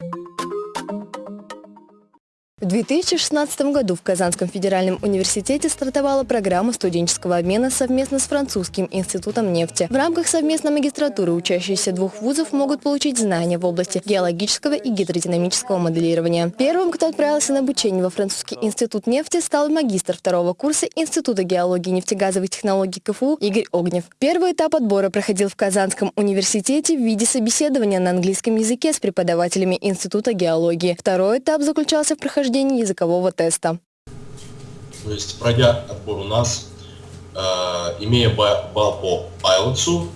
Thank you В 2016 году в Казанском федеральном университете стартовала программа студенческого обмена совместно с Французским институтом нефти. В рамках совместной магистратуры учащиеся двух вузов могут получить знания в области геологического и гидродинамического моделирования. Первым, кто отправился на обучение во Французский институт нефти, стал магистр второго курса Института геологии и нефтегазовых технологий КФУ Игорь Огнев. Первый этап отбора проходил в Казанском университете в виде собеседования на английском языке с преподавателями Института геологии. Второй этап заключался в прохождении прохождении языкового теста. То есть, пройдя отбор у нас, э, имея балл по IELTS,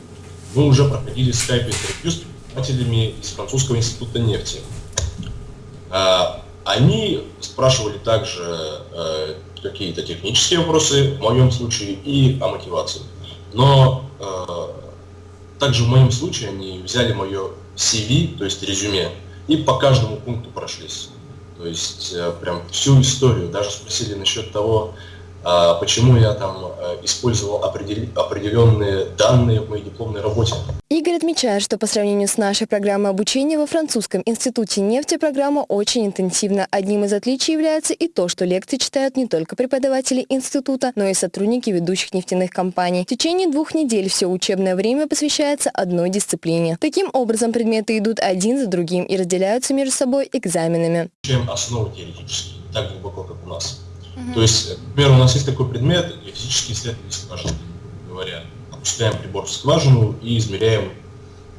мы уже проходили скайп-интервью с преподавателями из Французского института нефти. Э, они спрашивали также э, какие-то технические вопросы, в моем случае, и о мотивации. Но э, также в моем случае они взяли мое CV, то есть резюме, и по каждому пункту прошлись. То есть э, прям всю историю. Даже спросили насчет того, почему я там э, использовал определенные данные в моей дипломной работе. Игорь отмечает, что по сравнению с нашей программой обучения во французском институте нефти программа очень интенсивна. Одним из отличий является и то, что лекции читают не только преподаватели института, но и сотрудники ведущих нефтяных компаний. В течение двух недель все учебное время посвящается одной дисциплине. Таким образом, предметы идут один за другим и разделяются между собой экзаменами. Чем основы теоретические, так глубоко, как у нас. То есть, например, у нас есть такой предмет, физические исследования скважины, говоря. Опускаем прибор в скважину и измеряем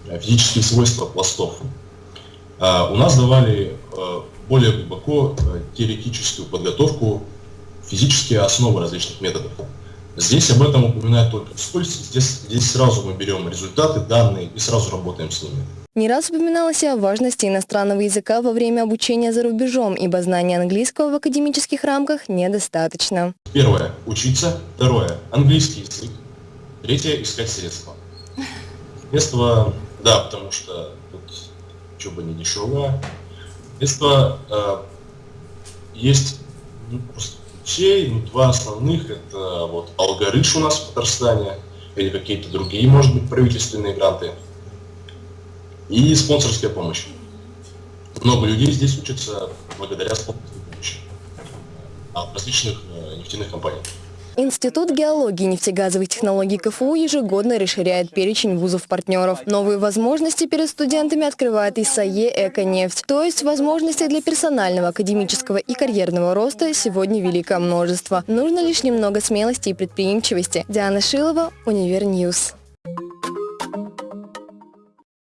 э, физические свойства пластов. А у нас давали э, более глубоко э, теоретическую подготовку, физические основы различных методов. Здесь об этом упоминают только вскользь, здесь, здесь сразу мы берем результаты, данные и сразу работаем с ними. Не раз упоминалось о важности иностранного языка во время обучения за рубежом, ибо знания английского в академических рамках недостаточно. Первое – учиться. Второе – английский язык. Третье – искать средства. Средства, да, потому что тут учеба не дешевая. Средства э, есть ну, просто ключей, ну, два основных – это вот алгоритм у нас в Татарстане. Или какие-то другие, может быть, правительственные гранты – и спонсорская помощь. Много людей здесь учатся благодаря спонсорской помощи. От различных э, нефтяных компаний. Институт геологии и нефтегазовых технологий КФУ ежегодно расширяет перечень вузов-партнеров. Новые возможности перед студентами открывает и САЕ «Эконефть». То есть возможностей для персонального, академического и карьерного роста сегодня великое множество. Нужно лишь немного смелости и предприимчивости. Диана Шилова, Univer News.